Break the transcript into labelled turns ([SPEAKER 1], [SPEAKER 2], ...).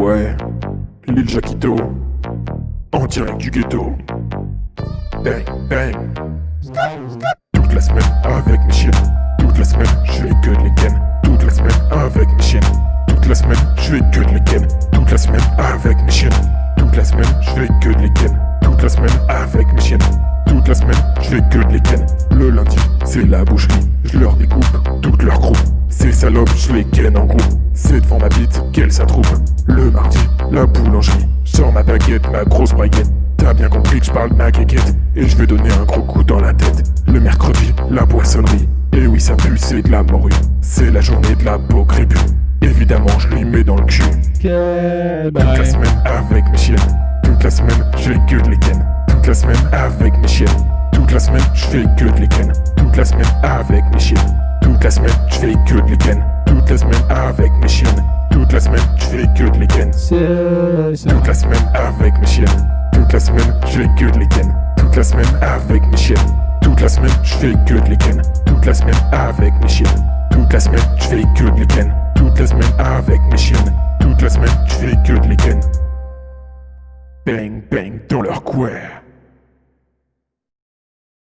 [SPEAKER 1] Ouais, l'île Jaquito, en direct du ghetto. Bang, bang. Toute la semaine avec mes chiens. Toute la semaine, je que de les ken. Toute la semaine avec mes chiens. Toute la semaine, je que de les ken. Toute la semaine avec mes chiens. Toute la semaine, je que de les ken. Toute la semaine avec mes chiens. Toute la semaine, je que de les ken. Le lundi, c'est la boucherie. Ces salopes, je les ken en groupe. C'est devant ma bite qu'elle s'attroupe. Le mardi, la boulangerie. Sors ma baguette, ma grosse baguette. T'as bien compris que je parle de ma quéquette Et je vais donner un gros coup dans la tête. Le mercredi, la boissonnerie Et oui ça pue, c'est de la morue. C'est la journée de la peau crépue. Évidemment je lui mets dans le cul. Toute la semaine avec mes chiennes. Toute la semaine je fais que de les ken Toute la semaine avec mes chiennes. Toute la semaine je fais que de les ken Toute la semaine avec mes chiennes Toute la semaine je fais que de les ken Toute la semaine avec mes chiennes Toute la semaine je fais que de les ken Toute la semaine avec mes chiennes toute la semaine, je fais que de les ken. Toute la semaine avec mes chiennes. Toute la semaine, je fais que de les ken. Toute la semaine avec mes chiennes. Toute la semaine, je fais que de les ken. Toute la semaine avec mes chiennes. Toute la semaine, je fais que de les ken. Bang bang dans leur couère.